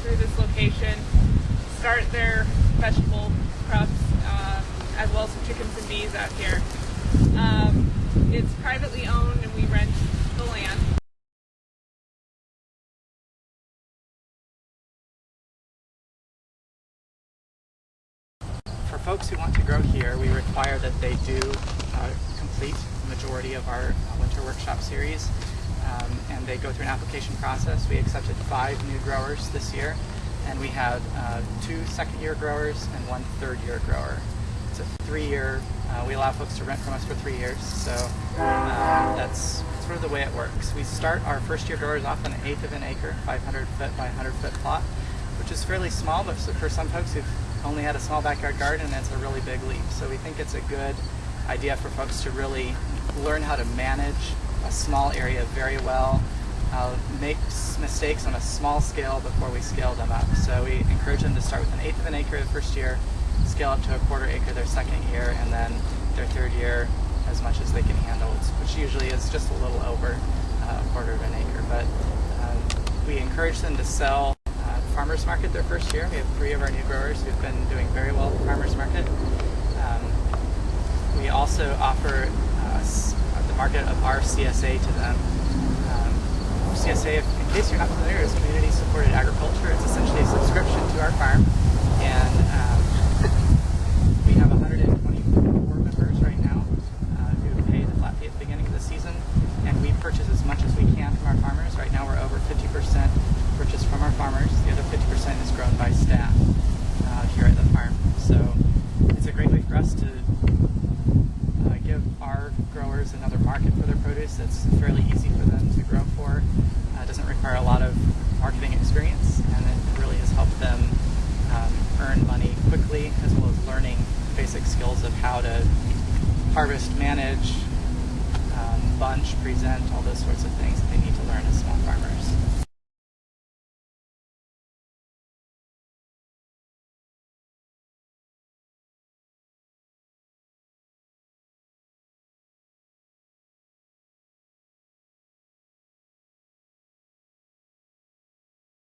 through this location, start their vegetable crops, uh, as well as some chickens and bees out here. Um, it's privately owned and we rent the land. For folks who want to grow here, we require that they do uh, complete the majority of our winter workshop series. Um, and they go through an application process. We accepted five new growers this year, and we had uh, two second year growers and one third year grower. It's a three year, uh, we allow folks to rent from us for three years, so um, that's sort of the way it works. We start our first year growers off on an eighth of an acre, 500 foot by 100 foot plot, which is fairly small, but for some folks who've only had a small backyard garden, it's a really big leap. So we think it's a good idea for folks to really learn how to manage a small area very well, uh, make mistakes on a small scale before we scale them up. So we encourage them to start with an eighth of an acre the first year, scale up to a quarter acre their second year, and then their third year as much as they can handle, which usually is just a little over uh, a quarter of an acre. But um, we encourage them to sell uh, farmers market their first year. We have three of our new growers who've been doing very well at farmers market. Um, we also offer uh, market of our CSA to them. Um, CSA, in case you're not familiar, is Community Supported Agriculture. It's essentially a subscription to our farm, and um, we have 124 members right now uh, who pay the flat fee at the beginning of the season, and we purchase as much as we can from our farmers. Right now, we're over 50% purchased from our farmers. The other 50% is grown by staff uh, here at the farm. So it's a great way for us to growers another market for their produce that's fairly easy for them to grow for. Uh, doesn't require a lot of marketing experience, and it really has helped them um, earn money quickly, as well as learning basic skills of how to harvest, manage, um, bunch, present, all those sorts of things that they need to learn as small farmers.